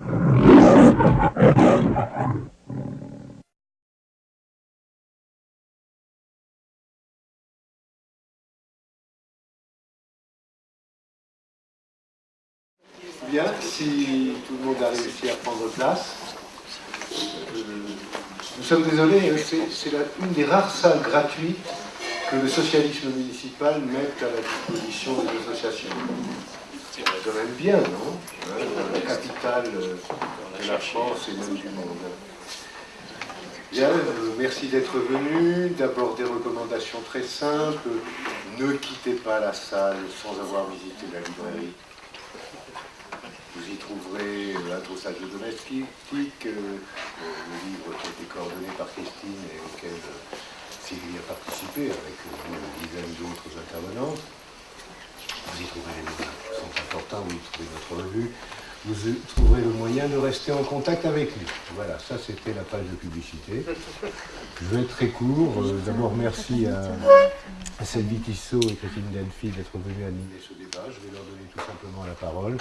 Bien, si tout le monde a réussi à prendre place. Euh, nous sommes désolés, hein, c'est une des rares salles gratuites que le socialisme municipal met à la disposition des associations. C'est quand même bien, non? La capitale de la France et même du monde. Bien, euh, merci d'être venu. D'abord des recommandations très simples. Ne quittez pas la salle sans avoir visité la librairie. Vous y trouverez un dosage domestique, euh, le livre qui a été coordonné par Christine et auquel euh, Sylvie a participé avec une dizaine d'autres intervenantes. Vous y trouverez les liens qui importants, vous y trouverez notre revue. Vous trouverez le moyen de rester en contact avec nous. Voilà, ça c'était la page de publicité. Je vais être très court. Euh, d'abord, merci à, à Sylvie Tissot et Christine Delphi d'être venues animer ce débat. Je vais leur donner tout simplement la parole.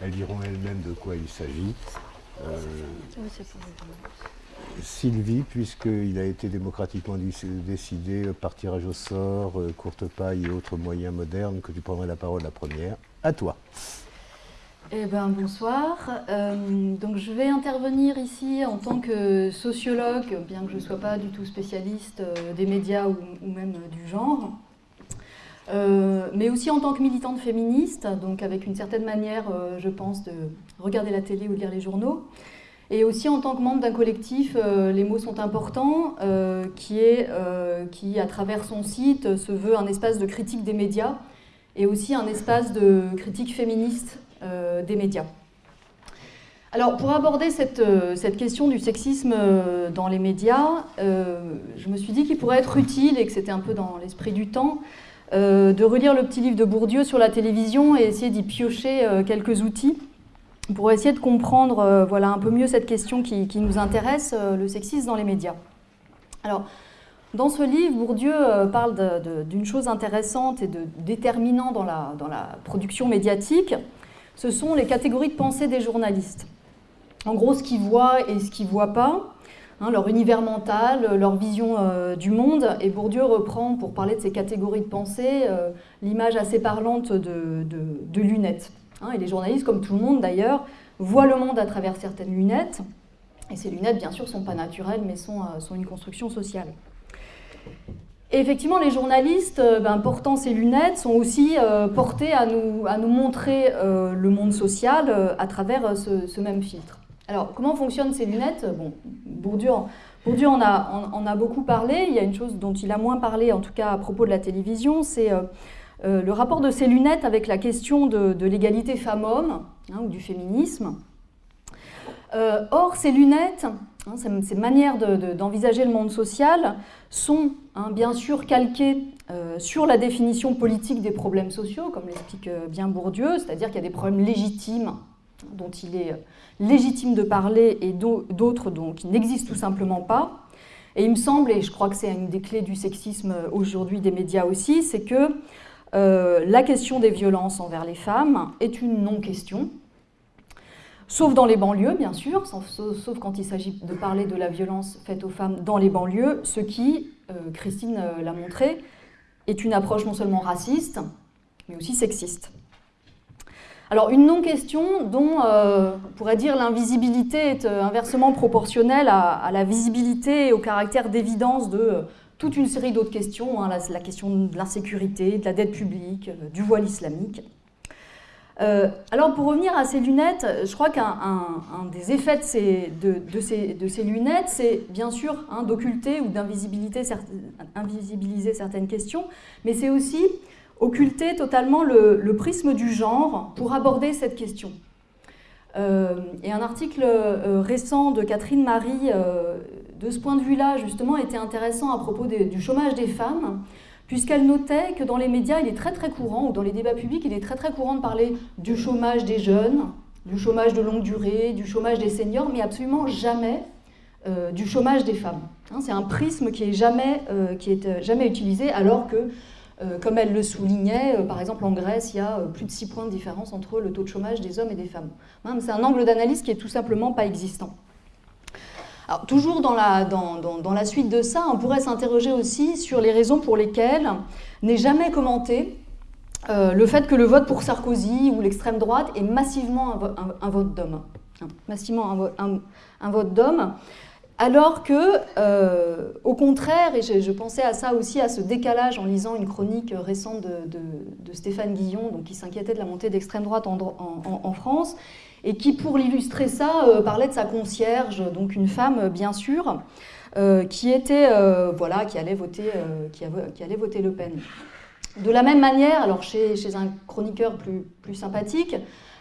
Elles diront elles-mêmes de quoi il s'agit. Euh, Sylvie, puisqu'il a été démocratiquement décidé par tirage au sort, euh, courte paille et autres moyens modernes, que tu prendrais la parole la première. À toi. Eh ben, bonsoir. Euh, donc, je vais intervenir ici en tant que sociologue, bien que je ne sois pas du tout spécialiste des médias ou même du genre. Euh, mais aussi en tant que militante féministe, donc avec une certaine manière, euh, je pense, de regarder la télé ou lire les journaux, et aussi en tant que membre d'un collectif, euh, les mots sont importants, qui, est, qui, à travers son site, se veut un espace de critique des médias, et aussi un espace de critique féministe des médias. Alors, pour aborder cette, cette question du sexisme dans les médias, je me suis dit qu'il pourrait être utile, et que c'était un peu dans l'esprit du temps, euh, de relire le petit livre de Bourdieu sur la télévision et essayer d'y piocher euh, quelques outils pour essayer de comprendre euh, voilà, un peu mieux cette question qui, nous intéresse, le sexisme dans les médias. Alors, dans ce livre, Bourdieu parle d'une chose intéressante et de déterminant dans la, production médiatique, ce sont les catégories de pensée des journalistes. En gros, ce qu'ils voient et ce qu'ils ne voient pas, Hein, leur univers mental, leur vision euh, du monde. Et Bourdieu reprend, pour parler de ces catégories de pensée, euh, l'image assez parlante de, lunettes. Hein, et les journalistes, comme tout le monde d'ailleurs, voient le monde à travers certaines lunettes. Et ces lunettes, bien sûr, ne sont pas naturelles, mais sont, euh, sont, une construction sociale. Et effectivement, les journalistes, ben, portant ces lunettes, sont aussi portés à nous, montrer le monde social à travers ce même filtre. Alors, comment fonctionnent ces lunettes? Bon, Bourdieu, Bourdieu en, a, a, beaucoup parlé. Il y a une chose dont il a moins parlé, en tout cas à propos de la télévision, c'est euh, euh, le rapport de ces lunettes avec la question de, l'égalité femmes-hommes, hein, ou du féminisme. Euh, or, ces lunettes, hein, ces, manières d'envisager le monde social sont hein, bien sûr calquées sur la définition politique des problèmes sociaux, comme l'explique bien Bourdieu, c'est-à-dire qu'il y a des problèmes légitimes dont il est légitime de parler et d'autres qui n'existent tout simplement pas. Et il me semble, et je crois que c'est une des clés du sexisme aujourd'hui des médias aussi, c'est que euh, la question des violences envers les femmes est une non-question, sauf dans les banlieues, bien sûr, sauf, quand il s'agit de parler de la violence faite aux femmes dans les banlieues, ce qui, euh, Christine euh, l'a montré, est une approche non seulement raciste, mais aussi sexiste. Alors une non-question dont on pourrait dire l'invisibilité est inversement proportionnelle à, la visibilité et au caractère d'évidence de toute une série d'autres questions, hein, la, question de l'insécurité, de la dette publique, du voile islamique. alors pour revenir à ces lunettes, je crois qu'un des effets de ces, lunettes, c'est bien sûr hein, d'occulter ou d'invisibiliser certaines questions, mais c'est aussi occulter totalement le, prisme du genre pour aborder cette question. Euh, et un article euh, récent de Catherine Marie, euh, de ce point de vue-là, justement, était intéressant à propos du chômage des femmes, puisqu'elle notait que dans les médias, il est très très courant, ou dans les débats publics, il est très très courant de parler du chômage des jeunes, du chômage de longue durée, du chômage des seniors, mais absolument jamais du chômage des femmes. Hein, c'est un prisme qui est jamais, est jamais utilisé, alors que comme elle le soulignait, par exemple en Grèce, il y a plus de 6 points de différence entre le taux de chômage des hommes et des femmes. Hein, c'est un angle d'analyse qui est tout simplement pas existant. Toujours dans la, suite de ça, on pourrait s'interroger aussi sur les raisons pour lesquelles n'est jamais commenté euh, le fait que le vote pour Sarkozy ou l'extrême droite est massivement un, vote d'homme. Massivement un, vote d'homme. Alors que, euh, au contraire, et je, pensais à ça aussi, à ce décalage en lisant une chronique récente de, Stéphane Guillon, donc, qui s'inquiétait de la montée d'extrême droite en, France, et qui, pour illustrer ça, euh, parlait de sa concierge, donc une femme, bien sûr, qui était, voilà, qui allait voter, qui, allait voter Le Pen. De la même manière, alors chez, un chroniqueur plus, sympathique,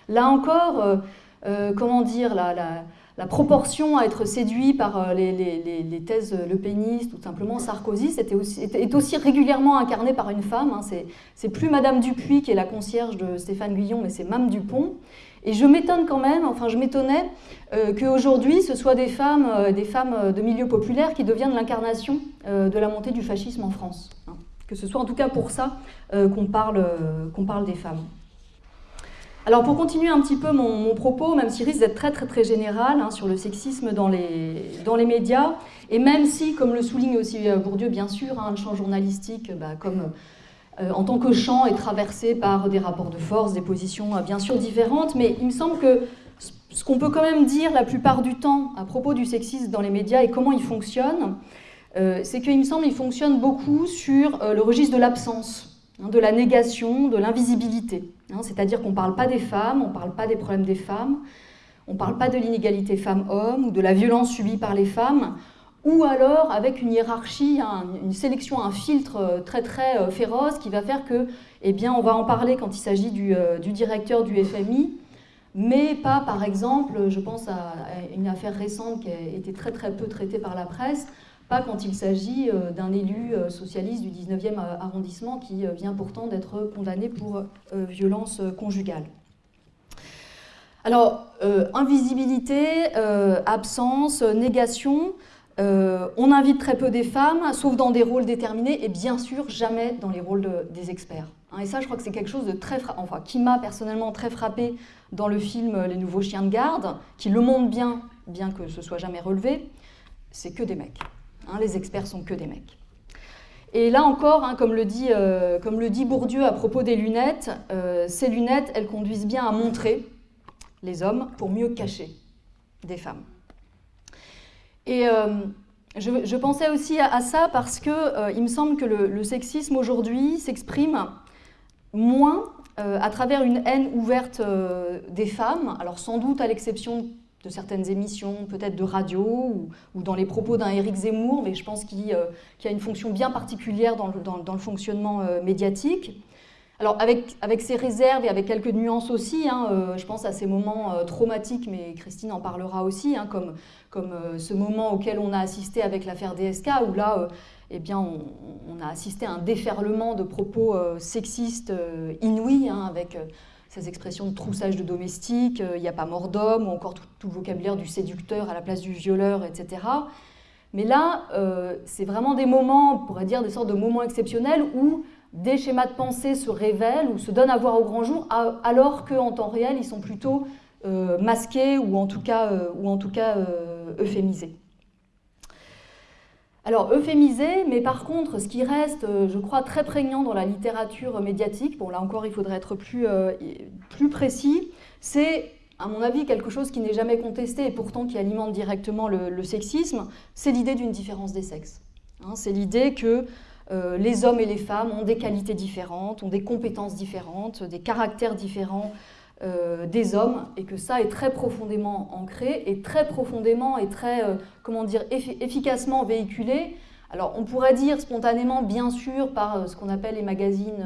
là encore, euh, euh, comment dire, la, proportion à être séduit par euh, les, les, thèses ou simplement Sarkozy aussi, est aussi régulièrement incarnée par une femme. Hein. C'est plus Madame Dupuis qui est la concierge de Stéphane Guillon, mais c'est Mame Dupont. Et je m'étonne quand même, enfin je m'étonnais qu'aujourd'hui ce soit des femmes, des femmes de milieu populaire qui deviennent l'incarnation de la montée du fascisme en France. Hein que ce soit en tout cas pour ça euh, qu'on parle, euh, parle des femmes. Alors pour continuer un petit peu mon, propos, même s'il risque d'être très très très général hein, sur le sexisme dans les, dans les médias, et même si, comme le souligne aussi euh, Bourdieu bien sûr, hein, le champ journalistique, bah, comme en tant que champ, est traversé par des rapports de force, des positions bien sûr différentes, mais il me semble que ce qu'on peut quand même dire la plupart du temps à propos du sexisme dans les médias et comment il fonctionne, euh, c'est qu'il me semble qu'il fonctionne beaucoup sur euh, le registre de l'absence, hein, de la négation, de l'invisibilité. Hein. C'est-à-dire qu'on ne parle pas des femmes, on ne parle pas des problèmes des femmes, on ne parle pas de l'inégalité femmes-hommes ou de la violence subie par les femmes, ou alors avec une hiérarchie, une sélection, un filtre euh, très très féroce qui va faire que, eh bien, on va en parler quand il s'agit du, directeur du FMI, mais pas, par exemple, je pense à une affaire récente qui a été très très peu traitée par la presse, pas quand il s'agit euh, d'un élu euh, socialiste du 19e arrondissement qui euh, vient pourtant d'être condamné pour violence conjugale. Alors, invisibilité, absence, négation, on invite très peu des femmes, sauf dans des rôles déterminés, et bien sûr jamais dans les rôles des experts. Hein, et ça, je crois que c'est quelque chose de très, enfin, qui m'a personnellement très frappé dans le film Les Nouveaux Chiens de Garde, qui le montre bien, bien que ce soit jamais relevé, c'est que des mecs. Hein, les experts sont que des mecs. Et là encore, hein, comme, le dit, euh, comme, le dit, Bourdieu à propos des lunettes, euh, ces lunettes, elles conduisent bien à montrer les hommes pour mieux cacher des femmes. Et euh, je, pensais aussi à, ça parce que il me semble que le, sexisme aujourd'hui s'exprime moins à travers une haine ouverte des femmes, alors sans doute à l'exception de certaines émissions, peut-être de radio, ou, dans les propos d'un Éric Zemmour, mais je pense qu'il euh, a une fonction bien particulière dans le, fonctionnement euh, médiatique. Alors avec, avec ses réserves et avec quelques nuances aussi, hein, euh, je pense à ces moments traumatiques, mais Christine en parlera aussi, hein, comme, comme ce moment auquel on a assisté avec l'affaire DSK, où là, eh bien, on, a assisté à un déferlement de propos sexistes inouïs, hein, avec ces expressions de troussage de domestique, il n'y a pas mort d'homme, ou encore tout, le vocabulaire du séducteur à la place du violeur, etc. Mais là, euh, c'est vraiment des moments, on pourrait dire des sortes de moments exceptionnels où des schémas de pensée se révèlent ou se donnent à voir au grand jour, alors qu'en temps réel, ils sont plutôt euh, masqués ou en tout cas, euh, cas euphémisés. Alors, euphémisé, mais par contre, ce qui reste, euh, je crois, très prégnant dans la littérature médiatique, bon là encore il faudrait être plus, euh, plus précis, c'est, à mon avis, quelque chose qui n'est jamais contesté et pourtant qui alimente directement le, sexisme, c'est l'idée d'une différence des sexes. Hein. c'est l'idée que euh, les hommes et les femmes ont des qualités différentes, ont des compétences différentes, des caractères différents, euh, des hommes et que ça est très profondément ancré et très profondément et très, euh, comment dire, efficacement véhiculé. Alors on pourrait dire spontanément, bien sûr, par ce qu'on appelle les magazines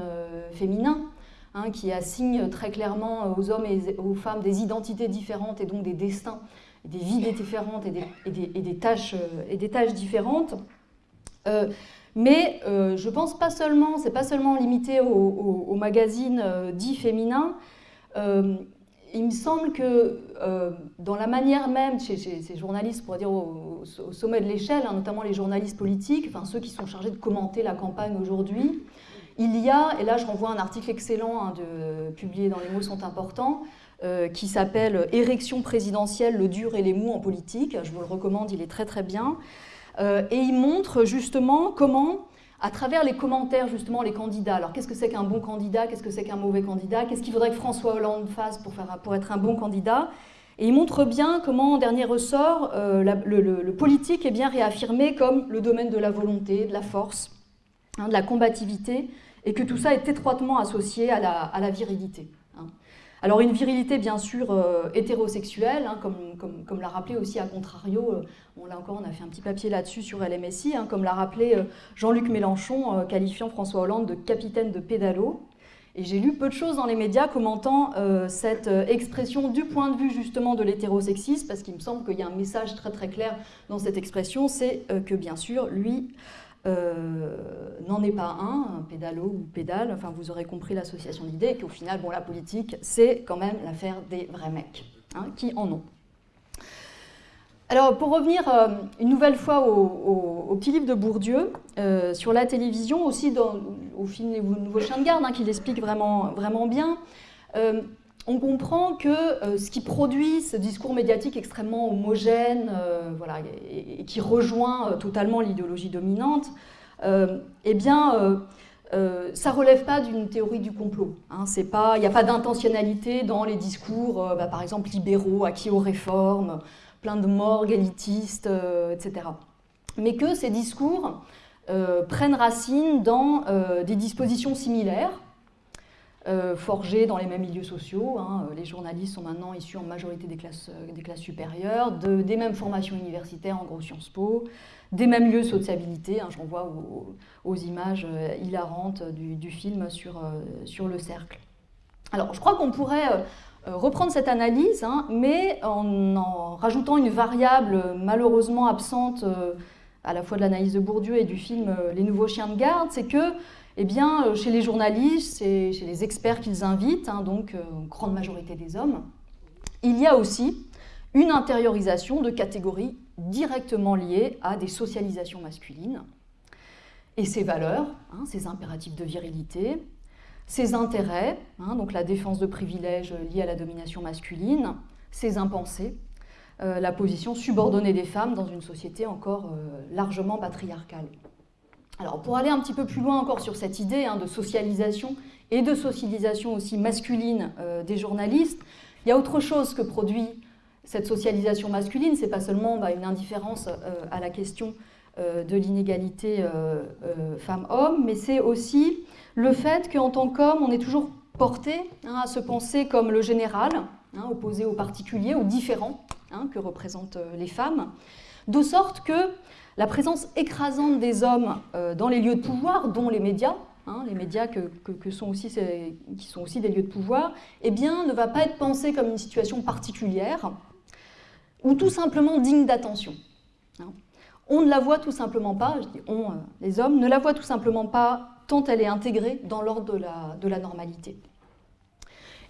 féminins, hein, qui assignent très clairement aux hommes et aux femmes des identités différentes et donc des destins, des vies différentes et des, tâches, et des tâches différentes. Mais je pense pas seulement, c'est pas seulement limité aux magazines dits féminins, euh, il me semble que euh, dans la manière même, chez, ces journalistes, pour dire au, sommet de l'échelle, hein, notamment les journalistes politiques, enfin ceux qui sont chargés de commenter la campagne aujourd'hui, il y a, et là je renvoie un article excellent hein, de, publié dans Les mots sont importants, qui s'appelle Érection présidentielle, le dur et les mous en politique. Je vous le recommande, il est très très bien. Et il montre justement comment à travers les commentaires, justement, les candidats. Alors, qu'est-ce que c'est qu'un bon candidat? Qu'est-ce que c'est qu'un mauvais candidat? Qu'est-ce qu'il faudrait que François Hollande fasse pour, être un bon candidat? Et il montre bien comment, en dernier ressort, euh, le, politique est bien réaffirmé comme le domaine de la volonté, de la force, hein, de la combativité, et que tout ça est étroitement associé à la virilité. Alors une virilité bien sûr euh, hétérosexuelle, hein, comme, l'a rappelé aussi à contrario, euh, on l'a encore, on a fait un petit papier là-dessus sur LMSI, hein, comme l'a rappelé euh, Jean-Luc Mélenchon, qualifiant François Hollande de capitaine de pédalo. Et j'ai lu peu de choses dans les médias commentant cette expression du point de vue justement de l'hétérosexisme, parce qu'il me semble qu'il y a un message très très clair dans cette expression, c'est que bien sûr, lui euh, n'en est pas un, un pédalo ou pédale, enfin vous aurez compris l'association d'idées, qu'au final, bon, la politique, c'est quand même l'affaire des vrais mecs, hein, qui en ont. Alors, pour revenir euh, une nouvelle fois au, petit livre de Bourdieu, euh, sur la télévision, aussi au film Les Nouveaux Chiens de Garde, hein, qui l'explique vraiment bien, on comprend que euh, ce qui produit ce discours médiatique extrêmement homogène, euh, et, qui rejoint euh, totalement l'idéologie dominante, eh bien, ça relève pas d'une théorie du complot. Hein, il n'y a pas d'intentionnalité dans les discours, bah, par exemple, libéraux, acquis aux réformes, plein de morgues élitistes, etc. Mais que ces discours prennent racine dans des dispositions similaires, euh, forgés dans les mêmes milieux sociaux. Hein. Euh, les journalistes sont maintenant issus en majorité des classes, euh, des classes supérieures, des mêmes formations universitaires, en gros Sciences Po, des mêmes lieux de sociabilité. Hein. Je renvoie aux, images hilarantes du, film sur, sur le cercle. Alors, je crois qu'on pourrait reprendre cette analyse, hein, mais en, en, rajoutant une variable malheureusement absente à la fois de l'analyse de Bourdieu et du film Les Nouveaux Chiens de Garde, c'est que eh bien, euh, chez les journalistes et chez les experts qu'ils invitent, hein, donc euh, grande majorité des hommes, il y a aussi une intériorisation de catégories directement liées à des socialisations masculines et ces valeurs, hein, ces impératifs de virilité, ces intérêts, hein, donc la défense de privilèges liés à la domination masculine, ces impensés, euh, la position subordonnée des femmes dans une société encore largement patriarcale. Alors pour aller un petit peu plus loin encore sur cette idée hein, de socialisation et de socialisation aussi masculine euh, des journalistes, il y a autre chose que produit cette socialisation masculine, c'est pas seulement bah, une indifférence euh, à la question euh, de l'inégalité femmes-hommes, mais c'est aussi le fait qu'en tant qu'homme, on est toujours porté hein, à se penser comme le général, hein, opposé au particulier, au différent que représentent les femmes, de sorte que la présence écrasante des hommes euh, dans les lieux de pouvoir, dont les médias, hein, les médias qui sont aussi des lieux de pouvoir, eh bien, ne va pas être pensée comme une situation particulière ou tout simplement digne d'attention. Hein. On ne la voit tout simplement pas, je dis on, euh, les hommes, ne la voient tout simplement pas tant elle est intégrée dans l'ordre de la normalité.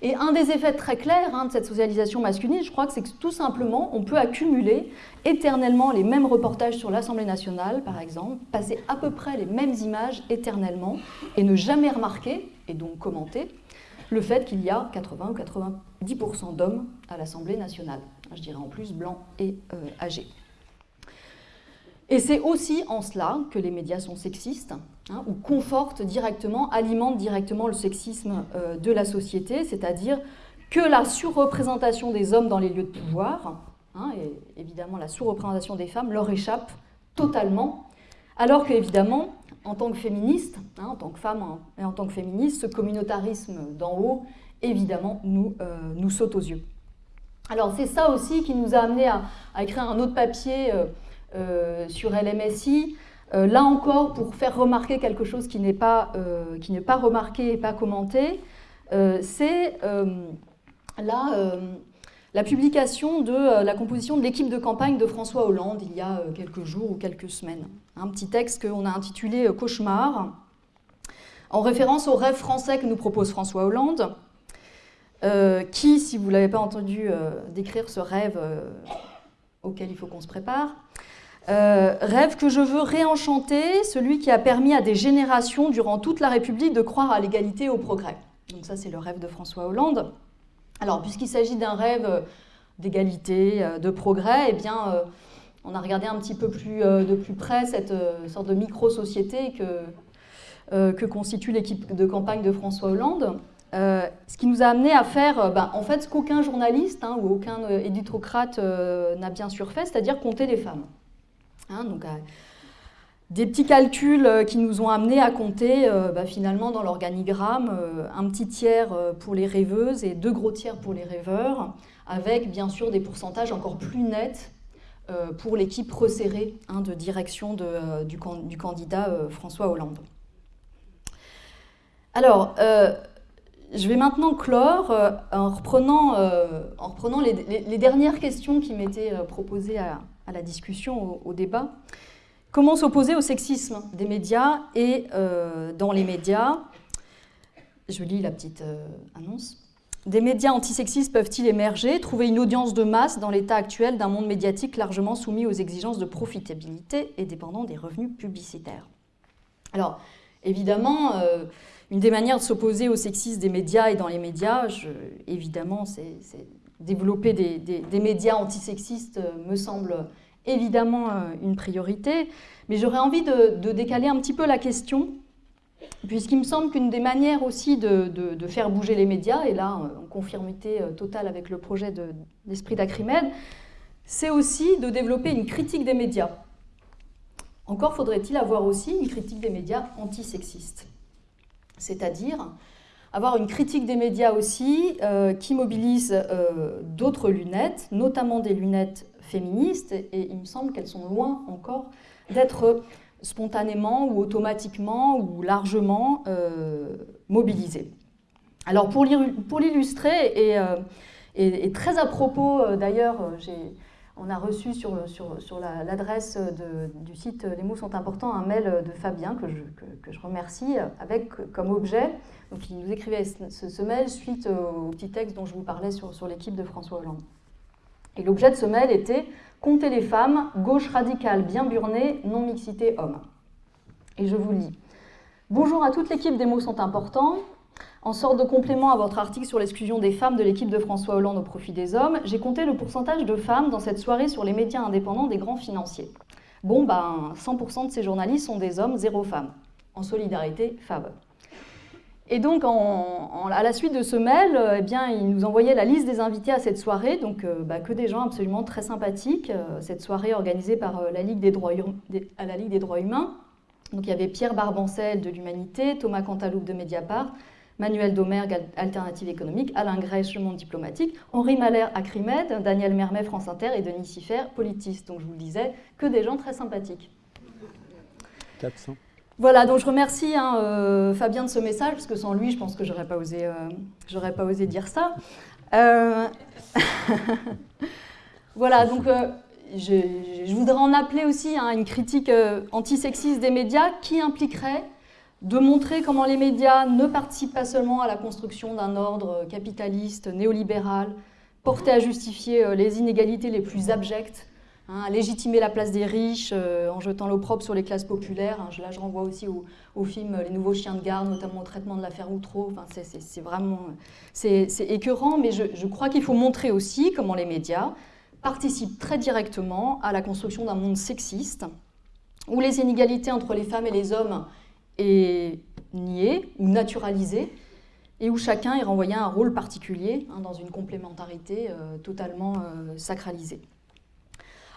Et un des effets très clairs hein, de cette socialisation masculine, je crois que c'est que tout simplement, on peut accumuler éternellement les mêmes reportages sur l'Assemblée nationale, par exemple, passer à peu près les mêmes images éternellement, et ne jamais remarquer, et donc commenter, le fait qu'il y a 80 ou 90% d'hommes à l'Assemblée nationale. Je dirais en plus blancs et euh, âgés. Et c'est aussi en cela que les médias sont sexistes, hein, ou confortent directement, alimentent directement le sexisme euh, de la société, c'est-à-dire que la surreprésentation des hommes dans les lieux de pouvoir, hein, et évidemment la surreprésentation des femmes, leur échappe totalement, alors qu'évidemment, en tant que féministe, hein, en tant que femme et en tant que féministe, ce communautarisme d'en haut, évidemment, nous, euh, nous saute aux yeux. Alors c'est ça aussi qui nous a amené à, écrire un autre papier euh, sur LMSI. Euh, là encore, pour faire remarquer quelque chose qui n'est pas, euh, remarqué et pas commenté, c'est la, la publication de la composition de l'équipe de campagne de François Hollande il y a quelques jours ou quelques semaines. Un petit texte qu'on a intitulé Cauchemar, en référence au rêve français que nous propose François Hollande, qui, si vous ne l'avez pas entendu décrire ce rêve auquel il faut qu'on se prépare, rêve que je veux réenchanter, celui qui a permis à des générations durant toute la République de croire à l'égalité et au progrès. Donc ça, c'est le rêve de François Hollande. Alors, puisqu'il s'agit d'un rêve d'égalité, de progrès, eh bien, on a regardé un petit peu plus de plus près cette sorte de micro-société que, que constitue l'équipe de campagne de François Hollande. Euh, ce qui nous a amené à faire euh, ben, en fait ce qu'aucun journaliste hein, ou aucun euh, éditrocrate n'a bien sûr fait, c'est-à-dire compter les femmes. Hein, donc, des petits calculs qui nous ont amenés à compter ben, finalement dans l'organigramme un petit tiers pour les rêveuses et deux gros tiers pour les rêveurs, avec bien sûr des pourcentages encore plus nets pour l'équipe resserrée hein, de direction du, candidat François Hollande. Alors, je vais maintenant clore euh, en reprenant, euh, en reprenant les, dernières questions qui m'étaient euh, proposées à, la discussion, au, débat. Comment s'opposer au sexisme des médias et dans les médias Je lis la petite annonce. Des médias antisexistes peuvent-ils émerger, trouver une audience de masse dans l'état actuel d'un monde médiatique largement soumis aux exigences de profitabilité et dépendant des revenus publicitaires? Alors, évidemment, une des manières de s'opposer au sexisme des médias et dans les médias, évidemment, c'est développer des, médias antisexistes euh, me semble évidemment euh, une priorité. Mais j'aurais envie de, décaler un petit peu la question, puisqu'il me semble qu'une des manières aussi de, faire bouger les médias, et là en conformité euh, totale avec le projet d'Esprit d'Acrimed, c'est aussi de développer une critique des médias. Encore faudrait-il avoir aussi une critique des médias antisexistes c'est-à-dire avoir une critique des médias aussi euh, qui mobilise euh, d'autres lunettes, notamment des lunettes féministes, et il me semble qu'elles sont loin encore d'être spontanément ou automatiquement ou largement euh, mobilisées. Alors pour l'illustrer, et, et, très à propos d'ailleurs, j'ai on a reçu sur, l'adresse du site Les mots sont importants un mail de Fabien que je, remercie avec comme objet. Donc, il nous écrivait ce, mail suite au petit texte dont je vous parlais sur, l'équipe de François Hollande. Et l'objet de ce mail était Compter les femmes, gauche radicale bien burnée, non-mixité homme. Et je vous lis. Bonjour à toute l'équipe des mots sont importants. En sorte de complément à votre article sur l'exclusion des femmes de l'équipe de François Hollande au profit des hommes, j'ai compté le pourcentage de femmes dans cette soirée sur les médias indépendants des grands financiers. Bon, ben, 100% de ces journalistes sont des hommes, zéro femme. En solidarité, Fab. Et donc, à la suite de ce mail, euh, eh bien, il nous envoyait la liste des invités à cette soirée, donc euh, bah, que des gens absolument très sympathiques. Euh, cette soirée organisée par la Ligue des droits, à la Ligue des droits humains. Donc, il y avait Pierre Barbancel de l'Humanité, Thomas Cantaloupe de Mediapart, Manuel Domergue, Alternative économique, Alain Grèche, Le Monde diplomatique, Henri Mahler, Acrimed, Daniel Mermet, France Inter et Denis Siffer, Politis. Donc je vous le disais, que des gens très sympathiques. 400. Voilà, donc je remercie hein, euh, Fabien de ce message, parce que sans lui, je pense que j'aurais pas osé, euh, pas osé dire ça. Euh, voilà, donc je, voudrais en appeler aussi à hein, une critique antisexiste des médias qui impliquerait de montrer comment les médias ne participent pas seulement à la construction d'un ordre capitaliste, néolibéral, porté à justifier euh, les inégalités les plus abjectes, hein, à légitimer la place des riches euh, en jetant l'opprobre sur les classes populaires. Hein. là, je renvoie aussi au, film Les Nouveaux Chiens de Garde, notamment au traitement de l'affaire Outreau. Enfin, c'est vraiment c'est écœurant, mais je crois qu'il faut montrer aussi comment les médias participent très directement à la construction d'un monde sexiste, où les inégalités entre les femmes et les hommes est nié ou naturalisé et où chacun est renvoyé à un rôle particulier hein, dans une complémentarité euh, totalement euh, sacralisée.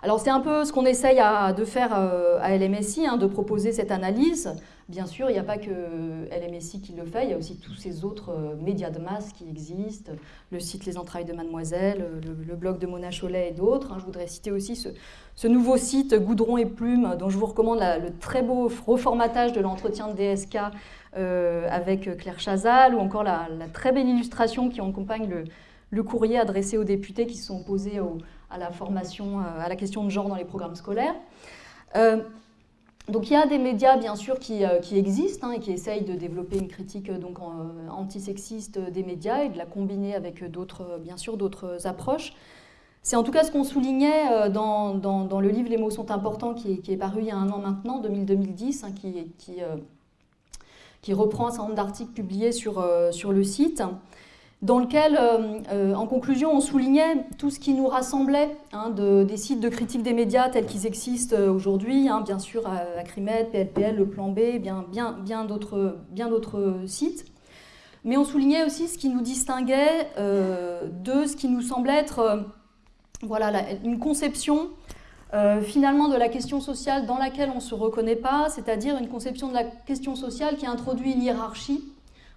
Alors c'est un peu ce qu'on essaye de faire euh, à LMSI, hein, de proposer cette analyse. Bien sûr, il n'y a pas que LMSI qui le fait, il y a aussi tous ces autres médias de masse qui existent, le site Les Entrailles de Mademoiselle, le, blog de Mona Cholet et d'autres. Hein. Je voudrais citer aussi ce, nouveau site Goudron et Plume, dont je vous recommande le très beau reformatage de l'entretien de DSK euh, avec Claire Chazal, ou encore la, très belle illustration qui accompagne le, courrier adressé aux députés qui se sont opposés à la formation, euh, à la question de genre dans les programmes scolaires. Euh, donc il y a des médias bien sûr qui, existent hein, et qui essayent de développer une critique donc antisexiste des médias et de la combiner avec d'autres bien sûr d'autres approches. C'est en tout cas ce qu'on soulignait dans, le livre Les mots sont importants, qui est, paru il y a un an maintenant, 2010, hein, qui, reprend un certain nombre d'articles publiés sur le site dans lequel, euh, euh, en conclusion, on soulignait tout ce qui nous rassemblait hein, des sites de critique des médias tels qu'ils existent euh, aujourd'hui, hein, bien sûr Acrimed, PLPL, Le Plan B, bien d'autres sites. Mais on soulignait aussi ce qui nous distinguait de ce qui nous semblait être voilà, une conception finalement de la question sociale dans laquelle on ne se reconnaît pas, c'est-à-dire une conception de la question sociale qui introduit une hiérarchie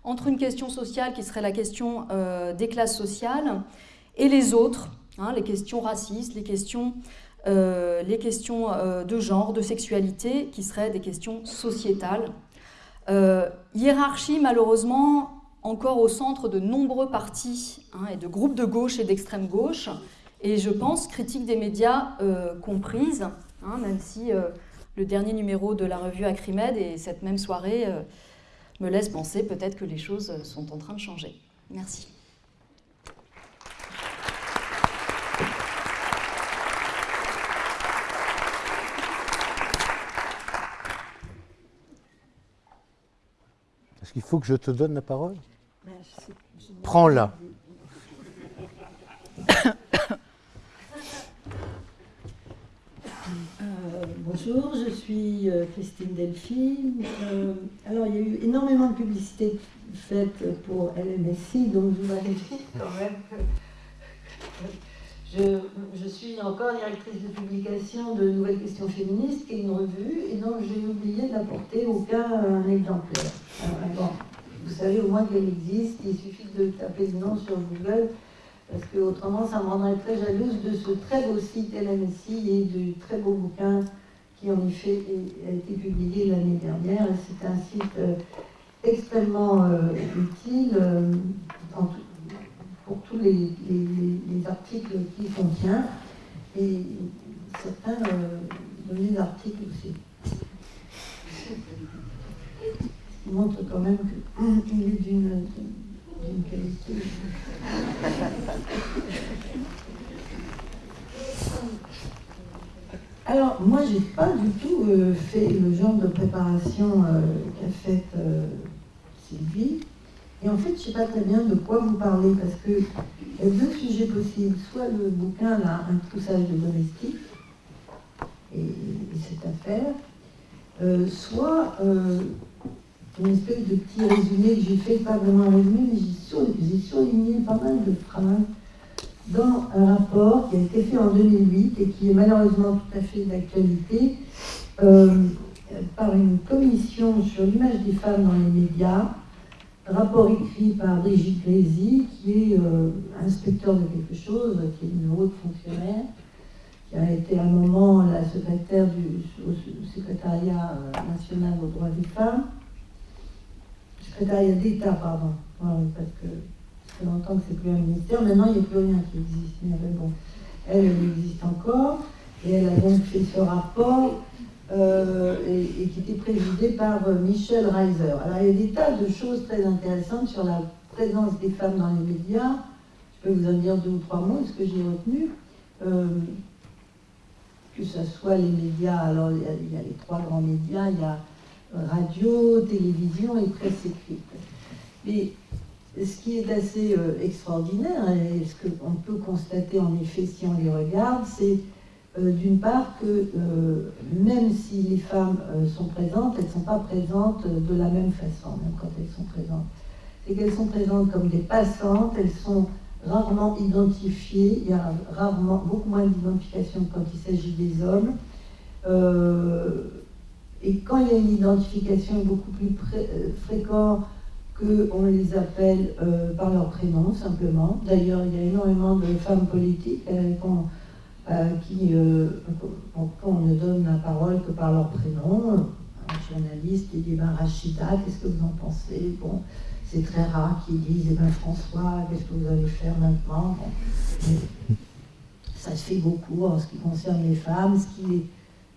entre une question sociale qui serait la question euh, des classes sociales et les autres, hein, les questions racistes, les questions, euh, les questions euh, de genre, de sexualité, qui seraient des questions sociétales. hiérarchie, malheureusement, encore au centre de nombreux partis hein, et de groupes de gauche et d'extrême gauche, et je pense critique des médias comprise, hein, même si le dernier numéro de la revue Acrimed et cette même soirée me laisse penser peut-être que les choses sont en train de changer. Merci. Est-ce qu'il faut que je te donne la parole? Ben, Prends-la. Bonjour, je suis euh, Christine Delphine. Euh, alors, il y a eu énormément de publicité faite pour LMSI, donc je vous dire quand même que je, suis encore directrice de publication de Nouvelles Questions Féministes, qui est une revue, et donc j'ai oublié d'apporter aucun exemplaire. bon, vous savez au moins qu'elle existe, il suffit de taper le nom sur Google parce que autrement ça me rendrait très jalouse de ce très beau site LMSI et du très beau bouquin qui en effet a été publié l'année dernière. C'est un site euh, extrêmement euh, utile euh, pour tous les, articles qu'il contient et certains données d'articles aussi. Qui montre quand même qu'il est d'une qualité. Alors, moi, j'ai pas du tout euh, fait le genre de préparation euh, qu'a faite euh, Sylvie. Et en fait, je ne sais pas très bien de quoi vous parlez, parce qu'il y a deux sujets possibles. Soit le bouquin, là, un poussage de domestique, et, cette affaire, soit une espèce de petit résumé que j'ai fait, pas vraiment un résumé, mais j'ai surligné pas mal de phrases dans un rapport qui a été fait en 2008 et qui est malheureusement tout à fait d'actualité euh, par une commission sur l'image des femmes dans les médias, rapport écrit par Brigitte Grézy, qui est euh, inspecteur de quelque chose, qui est une haute fonctionnaire, qui a été à un moment la secrétaire du secrétariat euh, national aux droits des femmes, secrétariat d'État, pardon, parce que fait longtemps que c'est plus un ministère. Maintenant, il n'y a plus rien qui existe. Mais bon, elle, elle existe encore. Et elle a donc fait ce rapport euh, et, qui était présidé par euh, Michel Reiser. Alors, il y a des tas de choses très intéressantes sur la présence des femmes dans les médias. Je peux vous en dire deux ou trois mots, ce que j'ai retenu. Euh, que ce soit les médias, alors il y, a, il y, a, les trois grands médias, il y a radio, télévision et presse écrite. Mais ce qui est assez euh, extraordinaire, et ce qu'on peut constater en effet si on les regarde, c'est euh, d'une part que euh, même si les femmes sont présentes, elles ne sont pas présentes de la même façon, même quand elles sont présentes. C'est qu'elles sont présentes comme des passantes, elles sont rarement identifiées, il y a rarement, beaucoup moins d'identification quand il s'agit des hommes. et quand il y a une identification beaucoup plus fréquente, qu'on les appelle euh, par leur prénom simplement. D'ailleurs, il y a énormément de femmes politiques euh, euh, qui, on ne donne la parole que par leur prénom. Un journaliste qui dit ben, Rachida, qu'est-ce que vous en pensez? Bon, c'est très rare qu'ils disent eh ben, François, qu'est-ce que vous allez faire maintenant? Ça se fait beaucoup en ce qui concerne les femmes, ce qui est,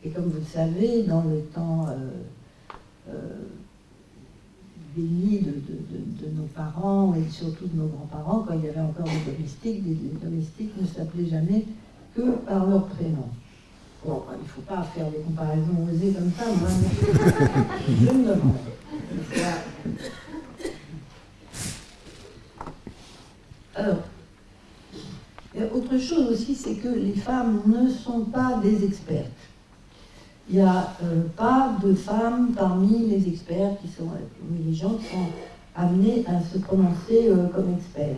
et comme vous le savez, dans le temps nids de, nos parents et surtout de nos grands-parents, quand il y avait encore des domestiques, les domestiques ne s'appelaient jamais que par leur prénom. Bon, il ne faut pas faire des comparaisons osées comme ça, moi, je me demande. Alors, autre chose aussi, c'est que les femmes ne sont pas des expertes. Il n'y a euh, pas de femmes parmi les experts qui sont, les gens qui sont amenés à se prononcer euh, comme experts.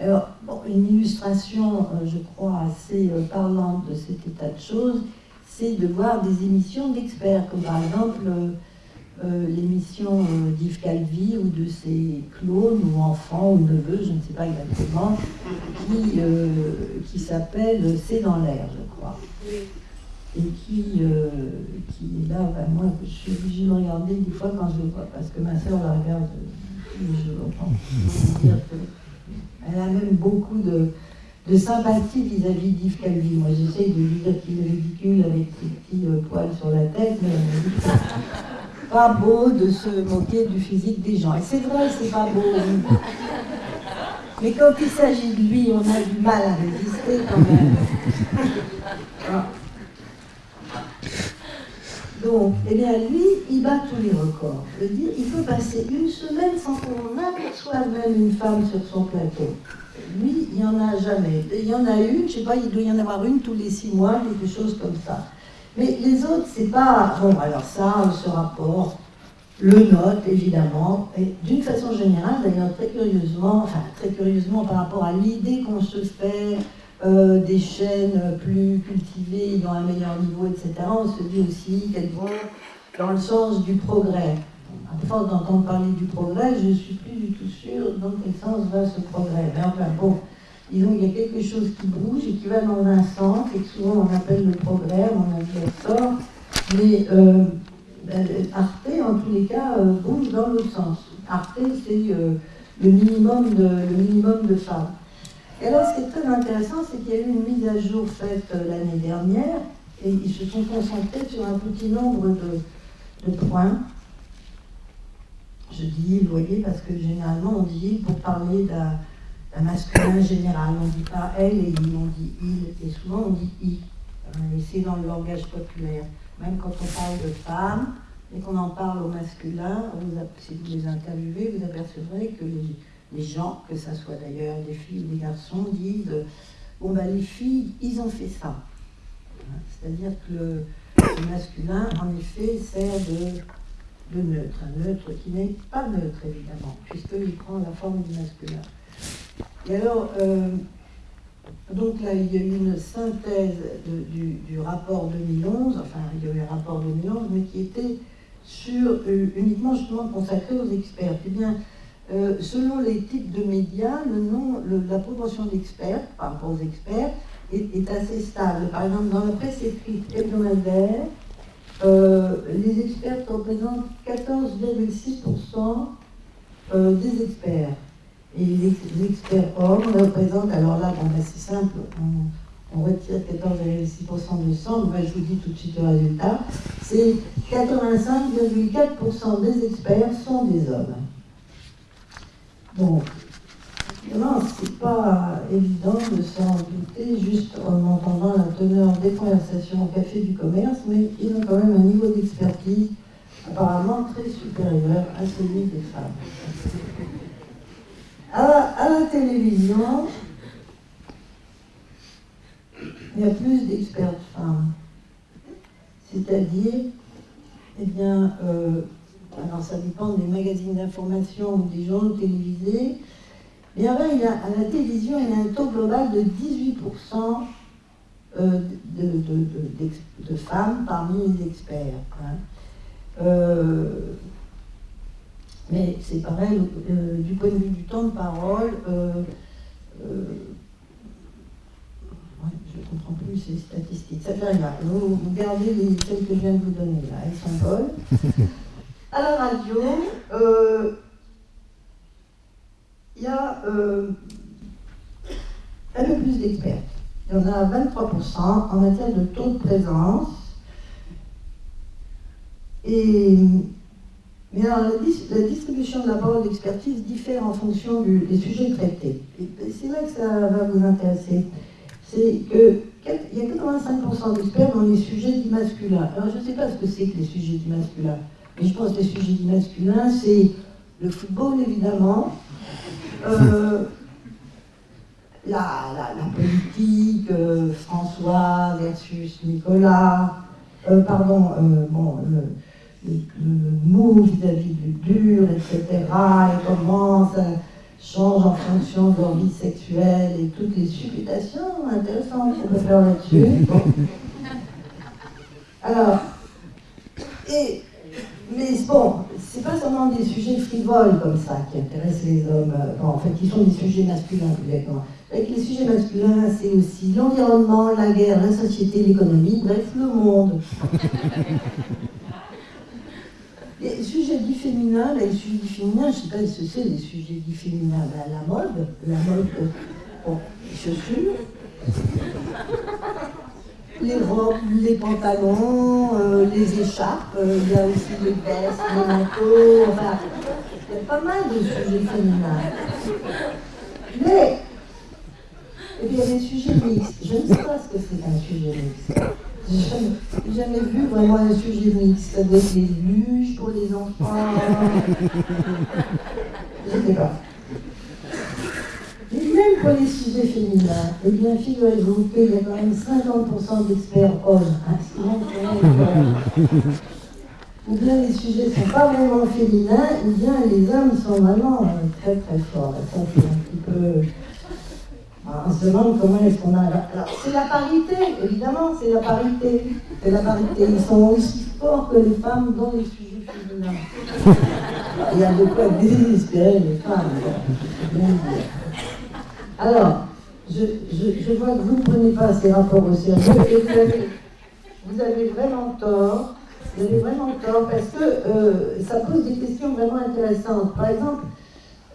Alors, une illustration, euh, je crois, assez parlante de cet état de choses, c'est de voir des émissions d'experts, comme par exemple l'émission d'Yves Calvi ou de ses clones ou enfants ou neveux, je ne sais pas exactement, qui, qui s'appelle C'est dans l'air, je crois et qui, euh, qui est là, moi je suis obligée de regarder des fois quand je le vois, parce que ma soeur la regarde je l'entends. Elle a même beaucoup de, de sympathie vis-à-vis d'Yves Calvi. Moi j'essaye de lui dire qu'il est ridicule avec ses petits euh, poils sur la tête, mais pas beau de se moquer du physique des gens. Et c'est vrai, c'est pas beau. Mais quand il s'agit de lui, on a du mal à résister quand même. Donc, eh bien, lui, il bat tous les records. Il peut passer une semaine sans qu'on aperçoive même une femme sur son plateau. Lui, il n'y en a jamais. Il y en a une, je sais pas, il doit y en avoir une tous les six mois, quelque chose comme ça. Mais les autres, c'est pas. Bon, alors ça, ce rapport le note, évidemment, et d'une façon générale, d'ailleurs, très curieusement, enfin, très curieusement par rapport à l'idée qu'on se fait euh, des chaînes plus cultivées, dans un meilleur niveau, etc., on se dit aussi qu'elles vont dans le sens du progrès. À force d'entendre parler du progrès, je ne suis plus du tout sûre dans quel sens va ce progrès. Mais enfin bon, disons qu'il y a quelque chose qui bouge et qui va dans un sens, et que souvent on appelle le progrès, on a dit tort, mais euh, Arte, en tous les cas, euh, bouge dans l'autre sens. Arte, c'est le minimum de femmes. Et alors, ce qui est très intéressant, c'est qu'il y a eu une mise à jour faite euh, l'année dernière, et ils se sont concentrés sur un petit nombre de, points. Je dis vous voyez, parce que généralement on dit pour parler d'un masculin général. On ne dit pas elle et il, on dit il. Et souvent on dit i. Et c'est dans le langage populaire. Même quand on parle de femmes, et qu'on en parle au masculin, si vous les interviewez, vous apercevrez que les, les gens, que ce soit d'ailleurs des filles ou des garçons, disent Bon, ben, les filles, ils ont fait ça. Hein, c'est-à-dire que le, masculin, en effet, sert de, neutre. Un neutre qui n'est pas neutre, évidemment, puisqu'il prend la forme du masculin. Et alors, euh, donc là, il y a eu une synthèse du, rapport 2011, enfin, il y a eu un rapport 2011, mais qui était sur, euh, uniquement justement consacré aux experts. Eh euh, selon les types de médias, la proportion d'experts par rapport aux experts est, assez stable. Par exemple, dans la presse écrite hebdomadaire, euh, les experts représentent 14,6% euh, des experts. Et les, experts hommes représentent, alors là, ben, c'est simple, on, retire 14,6% de 100, ben, je vous dis tout de suite le résultat, c'est 85,4% des experts sont des hommes. Donc, non, c'est pas évident de s'en douter juste en entendant la teneur des conversations au café du commerce, mais ils ont quand même un niveau d'expertise apparemment très supérieur à celui des femmes. À, la télévision, il y a plus d'experts femmes. C'est-à-dire, eh bien, euh, alors ça dépend des magazines d'information ou des journaux télévisés, mais enfin, il a, à la télévision, il y a un taux global de 18% euh, de, femmes parmi les experts. Hein. Euh, mais c'est pareil, euh, du point de vue du temps de parole, je ne comprends plus ces statistiques. Ça fait rien. Vous, gardez les, celles que je viens de vous donner là, elles sont bonnes. à la radio, euh, il y a euh, un peu plus d'experts. Il y en a 23% en matière de taux de présence. Et, Mais alors, la, distribution de la parole d'expertise diffère en fonction des sujets traités. Et c'est là que ça va vous intéresser. C'est qu'il y a 85% d'experts dans les sujets dits masculins. Alors, je ne sais pas ce que c'est que les sujets dits masculins, mais je pense que les sujets dits masculins, c'est le football, évidemment, euh, la, politique, euh, François versus Nicolas, euh, pardon, bon, le, mou vis-à-vis du dur, etc., et comment ça change en fonction de leur vie sexuelle et toutes les supputations intéressantes qu'on peut faire là-dessus. Alors, et, mais bon, c'est pas seulement des sujets frivoles comme ça qui intéressent les hommes, en fait, qui sont des sujets masculins directement. Avec les sujets masculins, c'est aussi l'environnement, la guerre, la société, l'économie, bref, le monde. Les sujets dits féminins, les sujets dits féminins, je ne sais pas ce que c'est les sujets dits féminins. Ben, la mode, la mode, bon, les chaussures, les robes, les pantalons, euh, les écharpes, euh, il y a aussi les vestes, les manteaux, enfin, il y a pas mal de sujets féminins. Mais, et puis il y a des sujets mixtes. Je ne sais pas ce que c'est qu'un sujet mixte. J'ai jamais, vu vraiment un sujet mixte avec les luges pour les enfants. Je ne sais pas. Mais même pour les sujets féminins, eh bien, figurez-vous qu'il y a quand même 50% d'experts hommes. Hein, ou bien les sujets ne sont pas vraiment féminins, ou bien les hommes sont vraiment euh, très très forts. ça, c'est un petit peu on se demande comment est-ce qu'on a. Alors, c'est la parité, évidemment, c'est la parité. C'est la parité. Ils sont aussi forts que les femmes dans les sujets féminins. Il y a de quoi désespérer les femmes. Alors, je, je, vois que vous ne prenez pas ces rapports au sérieux et vous avez, vous avez vraiment tort. Vous avez vraiment tort parce que euh, ça pose des questions vraiment intéressantes. Par exemple,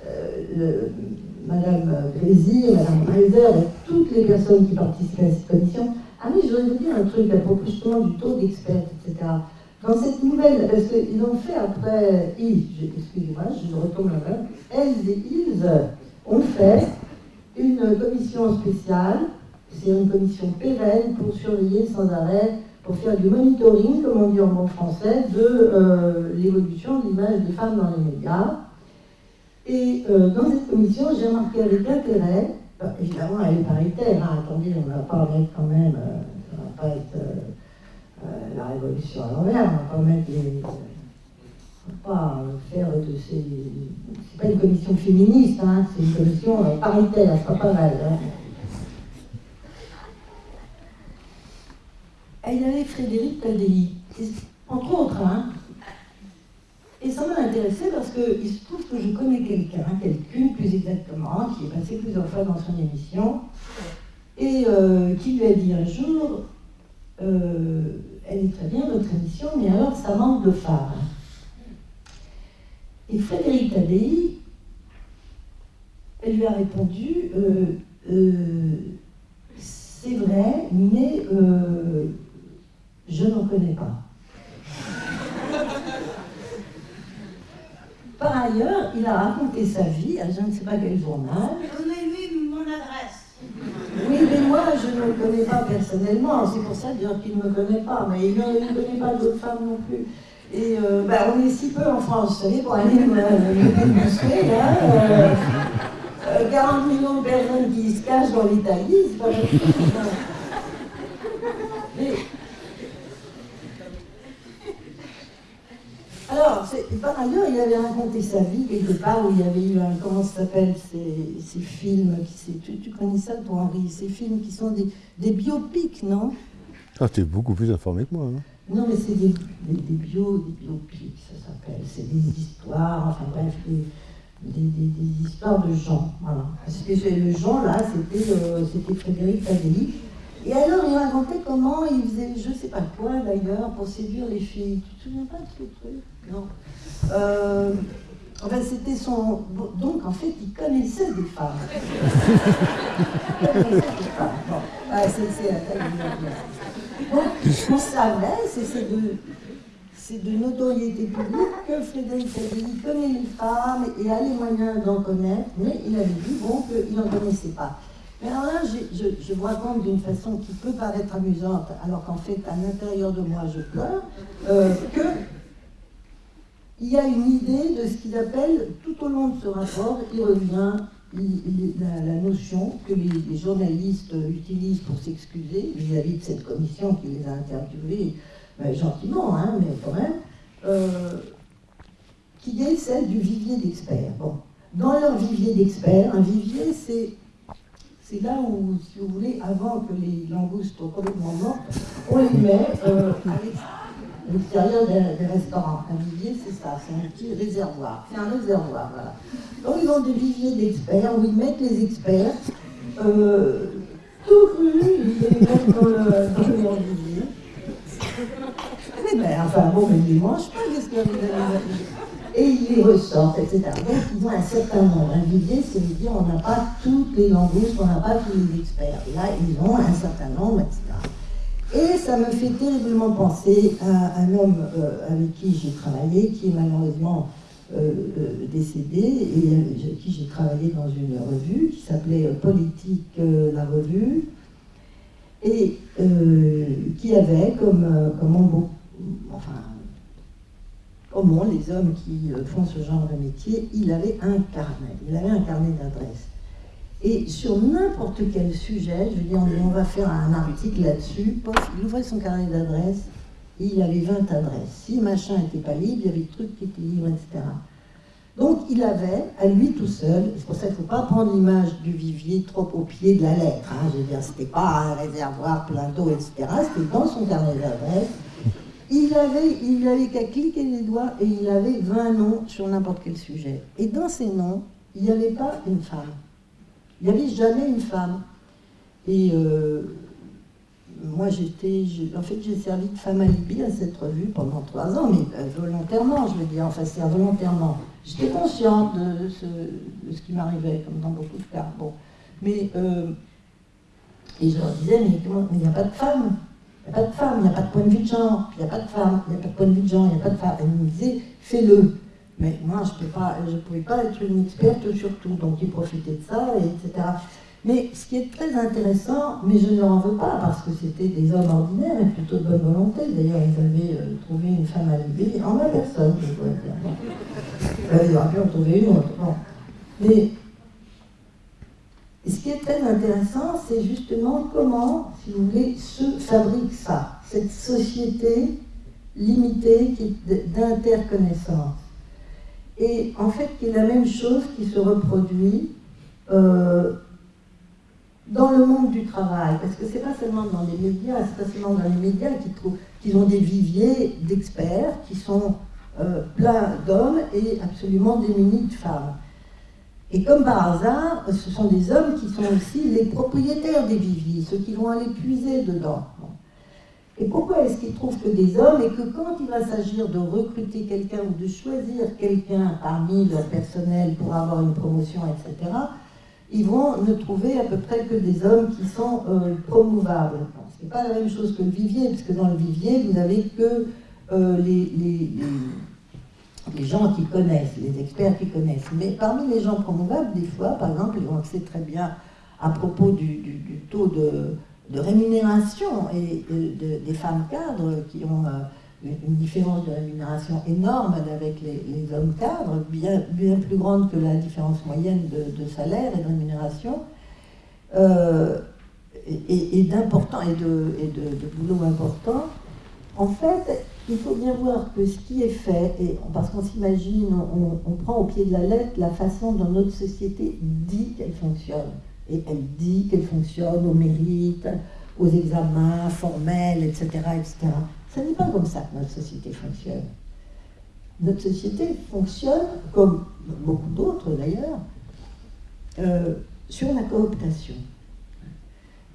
euh, Madame Grézy, Madame Reiser et toutes les personnes qui participent à cette commission. Ah oui, je voudrais vous dire un truc à propos justement du taux d'experts, etc. Dans cette nouvelle, parce qu'ils ont fait après, ils, excusez-moi, je retourne là-bas, elles et ils ont fait une commission spéciale, c'est une commission pérenne pour surveiller sans arrêt, pour faire du monitoring, comme on dit en français, de euh, l'évolution de l'image des femmes dans les médias. Et euh, dans cette commission, j'ai remarqué avec intérêt, bah, évidemment elle est paritaire, hein, attendez, on ne va pas mettre quand même, euh, ça ne va pas être euh, la révolution à l'envers, on va pas mettre les. Pas faire de ces. C'est pas une commission féministe, hein, c'est une commission paritaire, ça sera pas mal. Hein. Il y avait Frédéric Tadei, entre autres, hein, et ça m'a intéressé parce qu'il se trouve que je connais quelqu'un, quelqu'une plus exactement, qui est passé plusieurs fois dans son émission, et euh, qui lui a dit un jour, euh, elle est très bien votre émission, mais alors ça manque de phare. Et Frédéric Tadei, elle lui a répondu, euh, c'est vrai, mais je n'en connais pas. Par ailleurs, il a raconté sa vie à je ne sais pas quel journal. Donnez-lui mon adresse. Oui, mais moi, je ne le connais pas personnellement. C'est pour ça dire qu'il ne me connaît pas. Mais il ne connaît pas d'autres femmes non plus. Et euh, ben, on est si peu en France, vous savez, pour aller me, démontrer, là. Euh, 40 euh, millions de personnes qui se cachent dans l'Italie, c'est pas Alors, par ailleurs, il avait raconté sa vie quelque part où il y avait eu un, comment ça s'appelle, ces, films, qui, tu, tu, connais ça toi Henri, ces films qui sont des, biopics, non? Ah, tu es beaucoup plus informé que moi. Hein. Non, mais c'est des, des, bio, des biopics, ça s'appelle. C'est des histoires, enfin bref, des, des, histoires de gens. Voilà. Parce que le Jean, là, c'était euh, Frédéric Tadei. Et alors, il racontait comment il faisait je sais pas quoi d'ailleurs pour séduire les filles. Tu te souviens pas de ce truc? Non. Euh, enfin, c'était son. Donc, en fait, il connaissait des femmes. il connaissait des femmes. Ah, c'est Donc, on savait, c'est de. c'est de notoriété publique que Frédéric Savelli connaît les femmes et a les moyens d'en connaître, mais il avait dit bon qu'il n'en connaissait pas. Mais alors là, je, je, vous raconte d'une façon qui peut paraître amusante, alors qu'en fait, à l'intérieur de moi, je pleure, euh, que il y a une idée de ce qu'il appelle, tout au long de ce rapport, il revient la, notion que les, journalistes utilisent pour s'excuser vis-à-vis de cette commission qui les a interviewés ben, gentiment, hein, mais quand même, euh, qui est celle du vivier d'experts. Bon. Dans leur vivier d'experts, un vivier, c'est c'est là où, si vous voulez, avant que les langoustes soient complètement mortes, on les met euh, des, restaurants. Un vivier, c'est ça, c'est un petit réservoir. C'est un réservoir, voilà. Donc ils ont des viviers d'experts où ils mettent les experts euh, tout crus, ils les mettent dans, le, dans leur vivier. Eh ben, enfin bon, mais ils ne mangent pas, qu'est-ce que et ils les ressortent, etc. Donc ils ont un certain nombre. Un vivier, c'est dire on n'a pas toutes les langoustes, on n'a pas tous les experts. Là, ils ont un certain nombre, etc. Et ça me fait terriblement penser à un homme euh, avec qui j'ai travaillé, qui est malheureusement euh, euh, décédé, et avec qui j'ai travaillé dans une revue qui s'appelait Politique la Revue, et qui avait comme, comme enfin, comment les hommes qui font ce genre de métier, il avait un carnet, il avait un carnet d'adresses. Et sur n'importe quel sujet, je veux dire, on va faire un article là-dessus, il ouvrait son carnet d'adresses, il avait 20 adresses. Si machin n'était pas libre, il y avait des trucs qui étaient libres, etc. Donc il avait, à lui tout seul, c'est pour ça qu'il ne faut pas prendre l'image du vivier trop au pied de la lettre, hein, je veux dire, c'était pas un réservoir plein d'eau, etc. C'était dans son carnet d'adresses. Il avait, il avait qu'à cliquer les doigts et il avait 20 noms sur n'importe quel sujet. Et dans ces noms, il n'y avait pas une femme. Il n'y avait jamais une femme. Et euh, moi, j'étais. En fait, j'ai servi de femme alibi à cette revue pendant trois ans, mais euh, volontairement, je veux dire, enfin, c'est involontairement. J'étais consciente de ce, qui m'arrivait, comme dans beaucoup de cas. Bon. Mais. Euh, et je leur disais, mais il n'y a pas de femme. Il n'y a pas de femme, il n'y a pas de point de vue de genre, il n'y a pas de femme, il n'y a pas de point de vue de genre, il n'y a pas de femme. Elle me disait, fais-le. Mais moi, je ne pouvais pas être une experte sur tout, donc ils profitaient de ça, etc. Mais ce qui est très intéressant, mais je ne leur en veux pas, parce que c'était des hommes ordinaires et plutôt de bonne volonté. D'ailleurs, ils avaient euh, trouvé une femme à l'élever en ma personne, je pourrais dire. Euh, ils auraient pu en trouver une autre. Mais ce qui est très intéressant, c'est justement comment, si vous voulez, se fabrique ça, cette société limitée d'interconnaissance et en fait qui est la même chose qui se reproduit euh, dans le monde du travail, parce que c'est pas seulement dans les médias, c'est pas seulement dans les médias qu'ils ont des viviers d'experts qui sont euh, pleins d'hommes et absolument démunis de femmes. Et comme par hasard, ce sont des hommes qui sont aussi les propriétaires des viviers, ceux qui vont aller puiser dedans. Et pourquoi est-ce qu'ils trouvent que des hommes et que quand il va s'agir de recruter quelqu'un ou de choisir quelqu'un parmi leur personnel pour avoir une promotion, etc., ils vont ne trouver à peu près que des hommes qui sont euh, promouvables. ce n'est pas la même chose que le vivier, puisque dans le vivier, vous n'avez que euh, les, les, gens qui connaissent, les experts qui connaissent. Mais parmi les gens promouvables, des fois, par exemple, on sait très bien à propos du taux de de rémunération et des femmes cadres qui ont euh, une différence de rémunération énorme avec les, hommes cadres, bien, bien, plus grande que la différence moyenne de, salaire et de rémunération, euh, et, et, de, et de, boulot important. En fait, il faut bien voir que ce qui est fait, et parce qu'on s'imagine, on prend au pied de la lettre la façon dont notre société dit qu'elle fonctionne et elle dit qu'elle fonctionne au mérite, aux examens formels, etc. etc. Ce n'est pas comme ça que notre société fonctionne. Notre société fonctionne, comme beaucoup d'autres d'ailleurs, euh, sur la cooptation.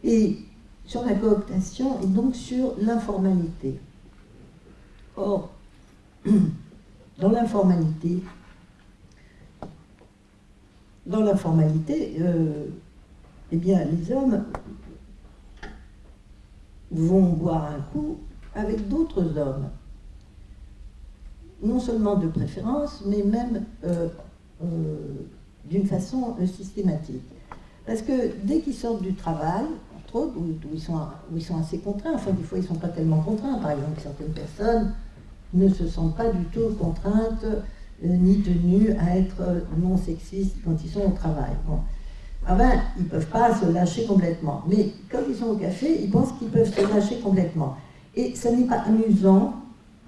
Et sur la cooptation et donc sur l'informalité. Or, dans l'informalité, dans l'informalité, euh, eh bien, les hommes vont boire un coup avec d'autres hommes. non seulement de préférence, mais même euh, euh, d'une façon systématique. Parce que dès qu'ils sortent du travail, entre autres, où, ils sont, assez contraints, enfin des fois ils ne sont pas tellement contraints, par exemple certaines personnes ne se sentent pas du tout contraintes ni tenues à être non sexistes quand ils sont au travail. Ah ben, ils ne peuvent pas se lâcher complètement. Mais quand ils sont au café, ils pensent qu'ils peuvent se lâcher complètement. Et ce n'est pas amusant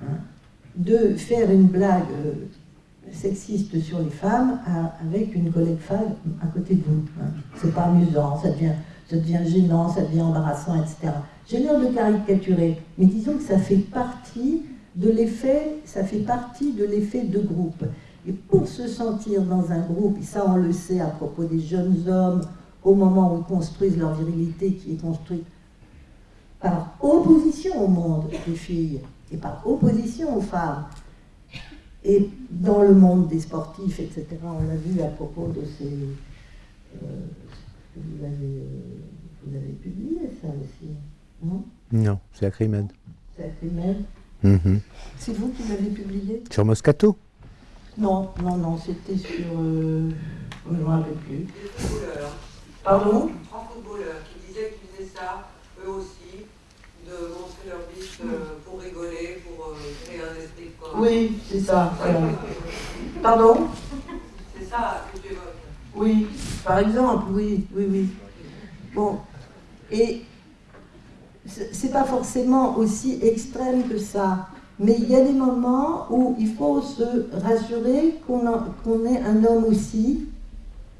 hein, de faire une blague euh, sexiste sur les femmes avec une collègue femme à côté de vous. Hein. C'est pas amusant, ça devient, ça devient gênant, ça devient embarrassant, etc. J'ai l'air de caricaturer, mais disons que ça fait partie de l'effet, ça fait partie de l'effet de groupe. Et pour se sentir dans un groupe, et ça on le sait à propos des jeunes hommes, au moment où ils construisent leur virilité qui est construite par opposition au monde des filles et par opposition aux femmes, et dans le monde des sportifs, etc., on l'a vu à propos de ces... Euh, vous, avez, vous avez publié ça aussi, non? Non, c'est Acrimed. C'est Acrimed mm C'est vous qui l'avez publié? Sur Moscato non, non, non, c'était sur. Euh, je ne me rappelle plus. Pardon Trois footballeurs qui disaient qu'ils faisaient ça, eux aussi, de montrer leur bite euh, pour rigoler, pour euh, créer un esprit de corps. Oui, c'est ça. Pardon? C'est ça que tu évoques. Oui, par exemple, oui, oui, oui. Bon, et c'est pas forcément aussi extrême que ça. Mais il y a des moments où il faut se rassurer qu'on est un homme aussi,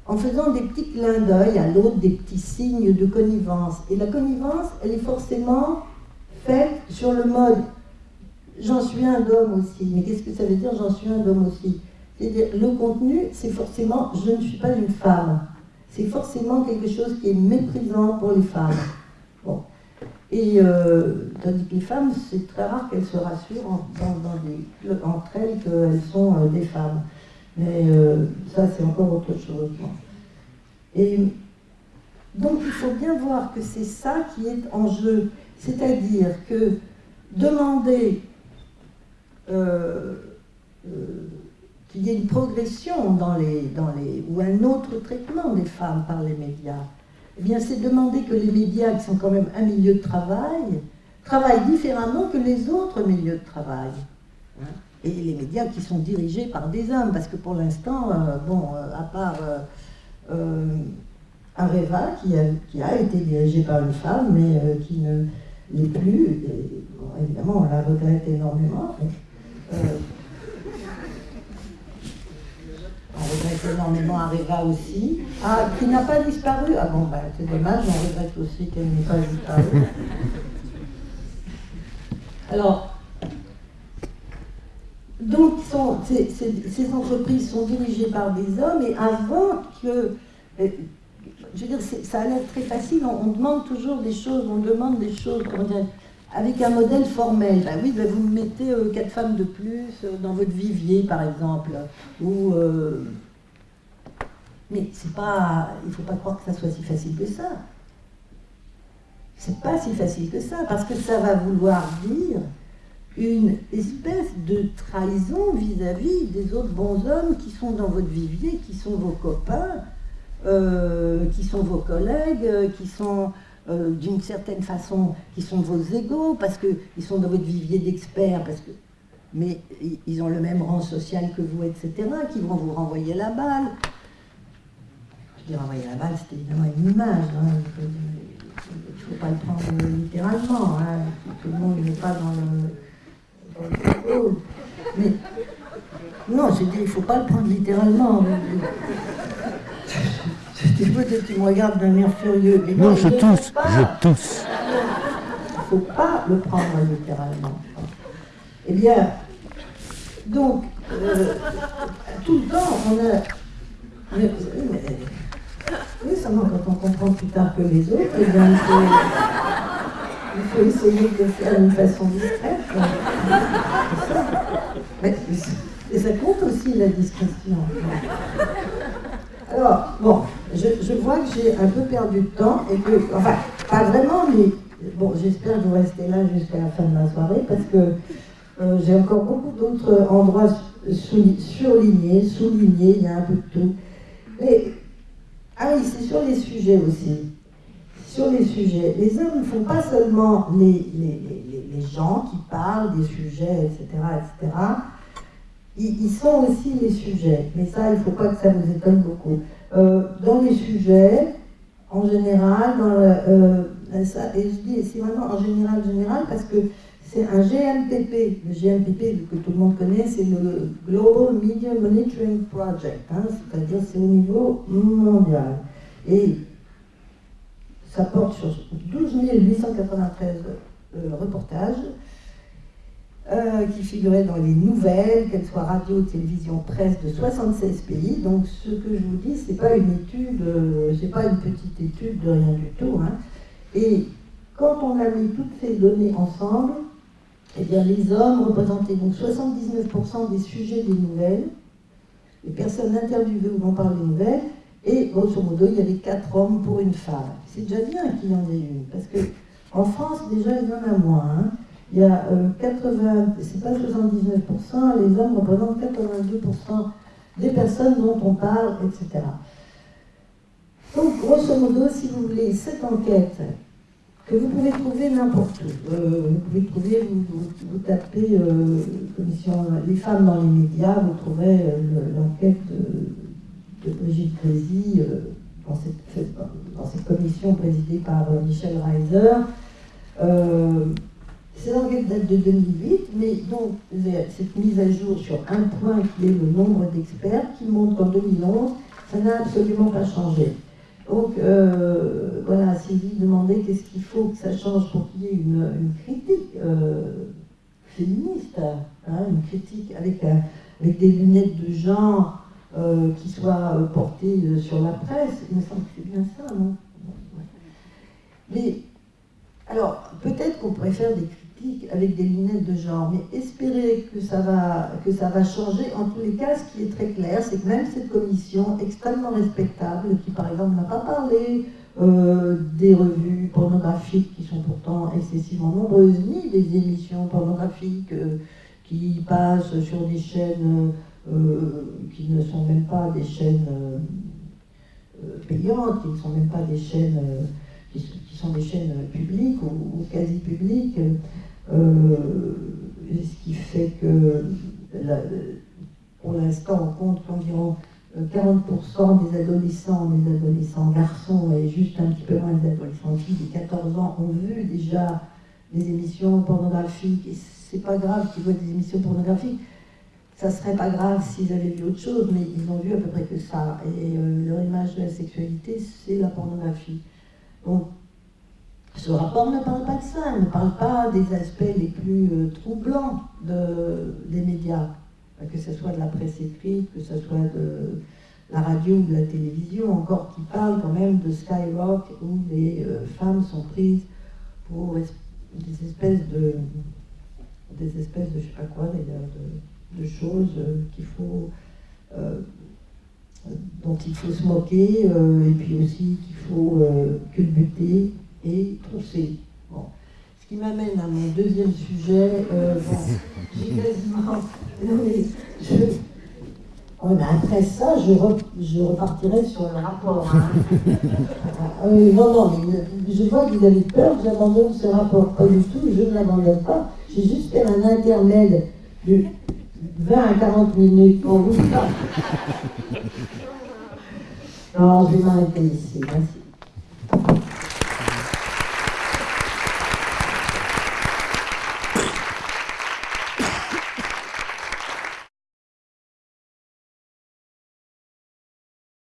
en faisant des petits clins d'œil à l'autre, des petits signes de connivence. Et la connivence, elle est forcément faite sur le mode j'en suis un homme aussi. Mais qu'est-ce que ça veut dire j'en suis un homme aussi? C'est-à-dire le contenu, c'est forcément je ne suis pas une femme. C'est forcément quelque chose qui est méprisant pour les femmes. Et euh, tandis que les femmes, c'est très rare qu'elles se rassurent entre elles qu'elles sont euh, des femmes. Mais euh, ça, c'est encore autre chose. Et donc, il faut bien voir que c'est ça qui est en jeu. C'est-à-dire que demander qu'il y ait une progression dans les, dans les, ou un autre traitement des femmes par les médias, eh bien, c'est demander que les médias, qui sont quand même un milieu de travail, travaillent différemment que les autres milieux de travail. Hein. Et les médias qui sont dirigés par des hommes, parce que pour l'instant, euh, bon, euh, à part euh, Areva, qui a, été dirigé par une femme, mais qui ne l'est plus, évidemment, on la regrette énormément regrette énormément Areva aussi. Ah, qui n'a pas disparu. Ah bon, ben, c'est dommage, on regrette aussi qu'elle n'ait pas disparu. Alors, donc ces, entreprises sont dirigées par des hommes et avant que... Euh, je veux dire, ça a l'air très facile, on, demande toujours des choses, on demande des choses, comment dire, avec un modèle formel. Ben oui, ben vous mettez euh, quatre femmes de plus euh, dans votre vivier, par exemple. Euh, Mais c'est pas, il ne faut pas croire que ça soit si facile que ça. C'est pas si facile que ça, parce que ça va vouloir dire une espèce de trahison vis-à-vis des autres bons hommes qui sont dans votre vivier, qui sont vos copains, qui sont vos collègues, qui sont euh, d'une certaine façon, qui sont vos égaux, parce qu'ils sont dans votre vivier d'experts, parce que, mais ils ont le même rang social que vous, etc., qui vont vous renvoyer la balle. Je dis renvoyer la balle, c'est évidemment une image. Hein. Il ne faut pas le prendre littéralement. Hein. Tout le monde n'est pas dans le, non, j'ai dit, il ne faut pas le prendre littéralement. Tu me regardes d'un air furieux. Mais non, je tousse, je tousse. Il ne faut pas le prendre littéralement. Eh bien, donc, euh, tout le temps, on a... Mais, oui, seulement quand on comprend plus tard que les autres, eh bien, il, faut, il faut essayer de le faire d'une façon discrète. Mais, et ça compte aussi la discrétion. Alors, bon, je, vois que j'ai un peu perdu de temps et que, enfin, pas vraiment, mais bon, j'espère que vous restez là jusqu'à la fin de la soirée parce que J'ai encore beaucoup d'autres endroits surlignés, soulignés, il y a un peu de tout. Mais, ah oui, c'est sur les sujets aussi. Sur les sujets. Les hommes ne font pas seulement les, les, gens qui parlent des sujets, etc., etc. Ils, sont aussi les sujets. Mais ça, il ne faut pas que ça nous étonne beaucoup. Euh, dans les sujets, en général, euh, ça, et je dis c'est vraiment en général, général, parce que c'est un GMPP. Le GMPP, que tout le monde connaît, c'est le Global Media Monitoring Project, hein, c'est-à-dire c'est au niveau mondial. Et ça porte sur 12 893 euh, reportages euh, qui figuraient dans les nouvelles, qu'elles soient radio, télévision, presse, de 76 pays. Donc ce que je vous dis, c'est pas une étude, euh, c'est pas une petite étude de rien du tout. Hein. Et quand on a mis toutes ces données ensemble, eh bien les hommes représentaient donc 79% des sujets des nouvelles, les personnes interviewées où on parle des nouvelles, et grosso modo, il y avait 4 hommes pour une femme. C'est déjà bien qu'il y en ait une, parce que en France, déjà, il y en a moins. Hein. Il y a 80, euh, c'est pas 79%, les hommes représentent 82% des personnes dont on parle, etc. Donc, grosso modo, si vous voulez, cette enquête, que vous pouvez trouver n'importe où, euh, vous pouvez trouver, vous, tapez euh, commission les femmes dans les médias, vous trouverez l'enquête de, Brigitte Grézy dans cette, dans, cette, commission présidée par Michel Reiser. Cette enquête date de 2008, mais donc cette mise à jour sur un point qui est le nombre d'experts, qui montre qu'en 2011, ça n'a absolument pas changé. Donc euh, voilà, vous demandez qu'est-ce qu'il faut que ça change pour qu'il y ait une, critique euh, féministe, hein, une critique avec, euh, avec des lunettes de genre qui soient portées sur la presse, il me semble que c'est bien ça, non? Mais alors, peut-être qu'on pourrait faire des avec des lunettes de genre, mais espérer que ça, va, que ça va changer, en tous les cas, ce qui est très clair, c'est que même cette commission extrêmement respectable, qui par exemple n'a pas parlé euh, des revues pornographiques qui sont pourtant excessivement nombreuses, ni des émissions pornographiques euh, qui passent sur des chaînes euh, qui ne sont même pas des chaînes payantes, qui ne sont même pas des chaînes qui, sont des chaînes publiques ou quasi publiques. Euh, ce qui fait que pour l'instant, on compte qu'environ 40% euh, des adolescents, des adolescents garçons et juste un petit peu moins des adolescents filles de 14 ans ont vu déjà des émissions pornographiques. Et c'est pas grave qu'ils voient des émissions pornographiques. Ça serait pas grave s'ils avaient vu autre chose, mais ils ont vu à peu près que ça. Et euh, leur image de la sexualité, c'est la pornographie. Donc ce rapport ne parle pas de ça, il ne parle pas des aspects les plus euh, troublants des médias, que ce soit de la presse écrite, que ce soit de la radio ou de la télévision, encore qui parle quand même de Skyrock où les euh, femmes sont prises pour des espèces de des espèces de je sais pas quoi d'ailleurs de, choses euh, dont il faut se moquer et puis aussi qu'il faut culbuter et trousser. Bon. Ce qui m'amène à mon deuxième sujet. Euh, j'ai quasiment. Je, oh, après ça, je, je, repartirai sur le rapport. Hein. Euh, non, non, mais je vois que vous avez peur que j'abandonne ce rapport. Pas du tout, je ne l'abandonne pas. J'ai juste fait un intermède de 20 à 40 minutes pour vous. Non, je vais m'arrêter ici. Merci.